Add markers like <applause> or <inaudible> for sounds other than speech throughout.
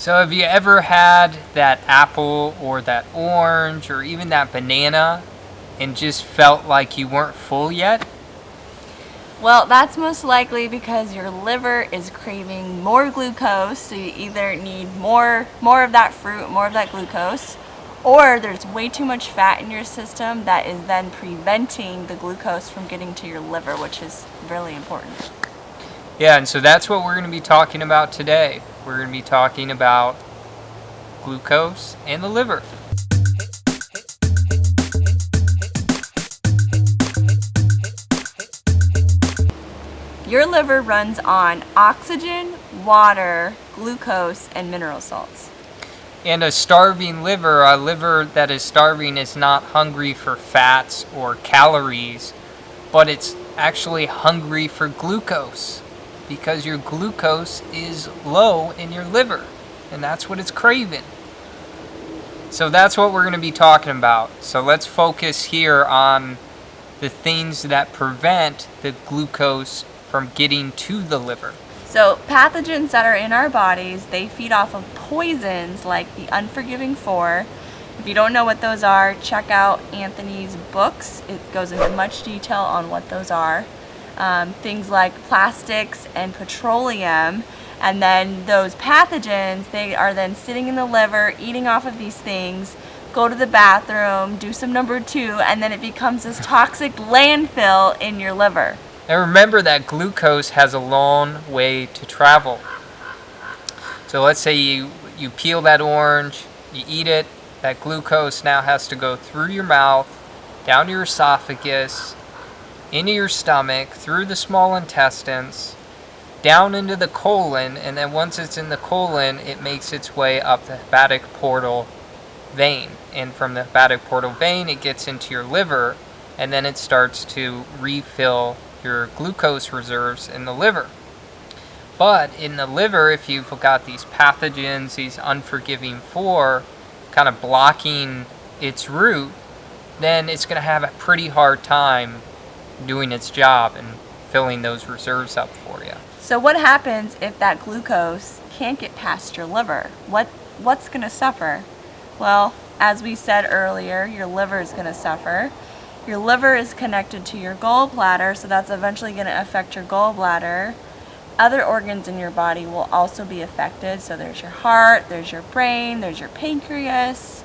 So have you ever had that apple or that orange or even that banana and just felt like you weren't full yet? Well, that's most likely because your liver is craving more glucose, so you either need more, more of that fruit, more of that glucose, or there's way too much fat in your system that is then preventing the glucose from getting to your liver, which is really important. Yeah, and so that's what we're going to be talking about today. We're going to be talking about glucose and the liver. Your liver runs on oxygen, water, glucose, and mineral salts. And a starving liver, a liver that is starving is not hungry for fats or calories, but it's actually hungry for glucose because your glucose is low in your liver and that's what it's craving. So that's what we're going to be talking about. So let's focus here on the things that prevent the glucose from getting to the liver. So pathogens that are in our bodies, they feed off of poisons like the unforgiving four. If you don't know what those are, check out Anthony's books. It goes into much detail on what those are. Um, things like plastics and petroleum and then those pathogens they are then sitting in the liver eating off of these things go to the bathroom do some number two and then it becomes this toxic landfill in your liver and remember that glucose has a long way to travel. So let's say you, you peel that orange, you eat it, that glucose now has to go through your mouth, down your esophagus, into your stomach, through the small intestines, down into the colon, and then once it's in the colon, it makes its way up the hepatic portal vein. And from the hepatic portal vein, it gets into your liver, and then it starts to refill your glucose reserves in the liver. But in the liver, if you've got these pathogens, these unforgiving four, kind of blocking its route, then it's going to have a pretty hard time doing its job and filling those reserves up for you. So what happens if that glucose can't get past your liver? What What's going to suffer? Well, as we said earlier, your liver is going to suffer. Your liver is connected to your gallbladder, so that's eventually going to affect your gallbladder. Other organs in your body will also be affected. So there's your heart, there's your brain, there's your pancreas,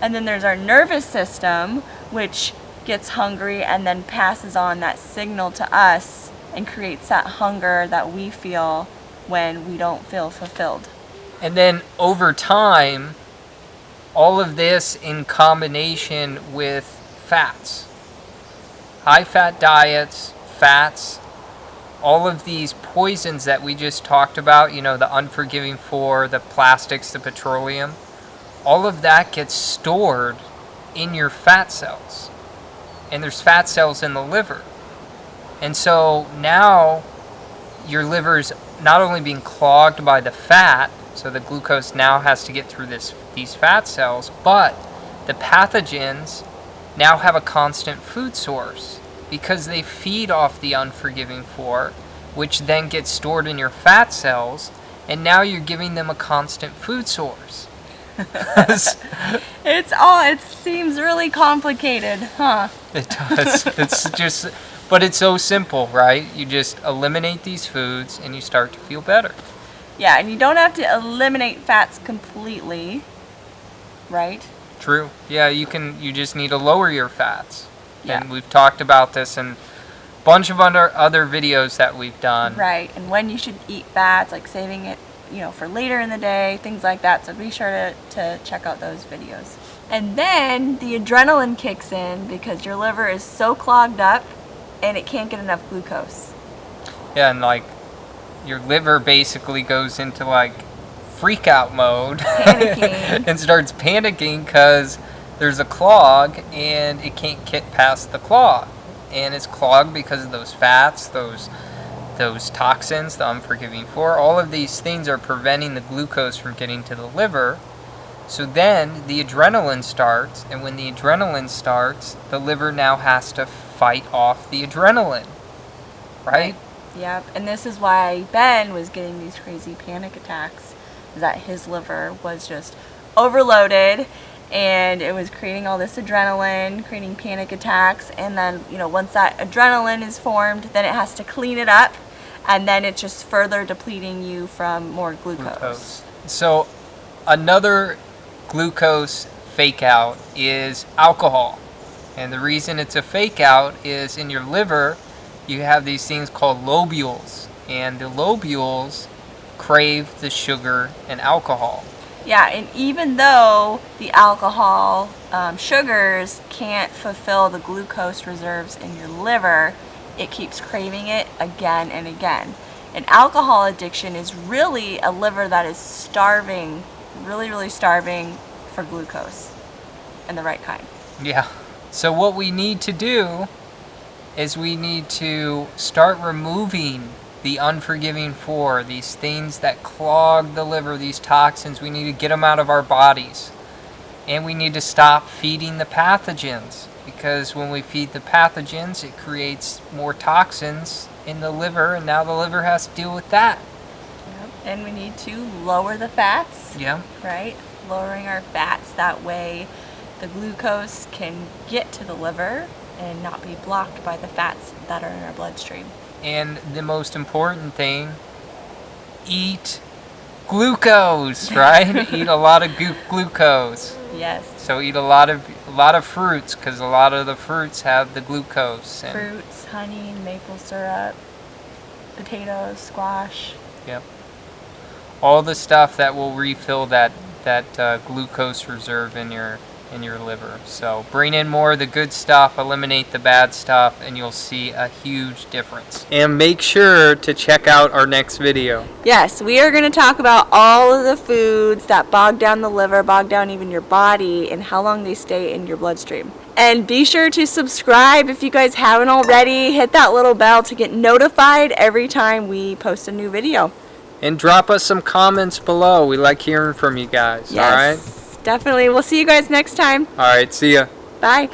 and then there's our nervous system, which gets hungry and then passes on that signal to us and creates that hunger that we feel when we don't feel fulfilled. And then over time, all of this in combination with fats high fat diets, fats, all of these poisons that we just talked about, you know, the unforgiving four, the plastics, the petroleum, all of that gets stored in your fat cells. And there's fat cells in the liver. And so now your liver's not only being clogged by the fat, so the glucose now has to get through this these fat cells, but the pathogens now have a constant food source because they feed off the unforgiving four, which then gets stored in your fat cells, and now you're giving them a constant food source. <laughs> it's all, it seems really complicated, huh? It does. <laughs> it's just, but it's so simple, right? You just eliminate these foods and you start to feel better. Yeah, and you don't have to eliminate fats completely, right? True. Yeah, you can. You just need to lower your fats. Yeah. And we've talked about this in a bunch of other other videos that we've done. Right. And when you should eat fats, like saving it, you know, for later in the day, things like that. So be sure to, to check out those videos. And then the adrenaline kicks in because your liver is so clogged up and it can't get enough glucose. Yeah, and like your liver basically goes into like freak out mode <laughs> and starts panicking because there's a clog and it can't get past the clog and it's clogged because of those fats those those toxins the unforgiving four all of these things are preventing the glucose from getting to the liver so then the adrenaline starts and when the adrenaline starts the liver now has to fight off the adrenaline right, right. Yep, and this is why Ben was getting these crazy panic attacks is that his liver was just overloaded and it was creating all this adrenaline, creating panic attacks. And then, you know, once that adrenaline is formed, then it has to clean it up and then it's just further depleting you from more glucose. glucose. So another glucose fake out is alcohol. And the reason it's a fake out is in your liver, you have these things called lobules. And the lobules crave the sugar and alcohol. Yeah, and even though the alcohol um, sugars can't fulfill the glucose reserves in your liver, it keeps craving it again and again. And alcohol addiction is really a liver that is starving, really, really starving for glucose and the right kind. Yeah. So what we need to do is we need to start removing the unforgiving four, these things that clog the liver, these toxins. We need to get them out of our bodies. And we need to stop feeding the pathogens because when we feed the pathogens, it creates more toxins in the liver, and now the liver has to deal with that. And we need to lower the fats, Yeah. right? Lowering our fats, that way the glucose can get to the liver and not be blocked by the fats that are in our bloodstream. And the most important thing, eat glucose, <laughs> right? eat a lot of glucose. Yes. So eat a lot of a lot of fruits because a lot of the fruits have the glucose. Fruits, honey, maple syrup, potatoes, squash. Yep. All the stuff that will refill that that uh, glucose reserve in your in your liver. So bring in more of the good stuff, eliminate the bad stuff, and you'll see a huge difference. And make sure to check out our next video. Yes, we are going to talk about all of the foods that bog down the liver, bog down even your body, and how long they stay in your bloodstream. And be sure to subscribe if you guys haven't already. Hit that little bell to get notified every time we post a new video. And drop us some comments below. We like hearing from you guys. Yes, definitely. We'll see you guys next time. All right. All right. See ya. Bye.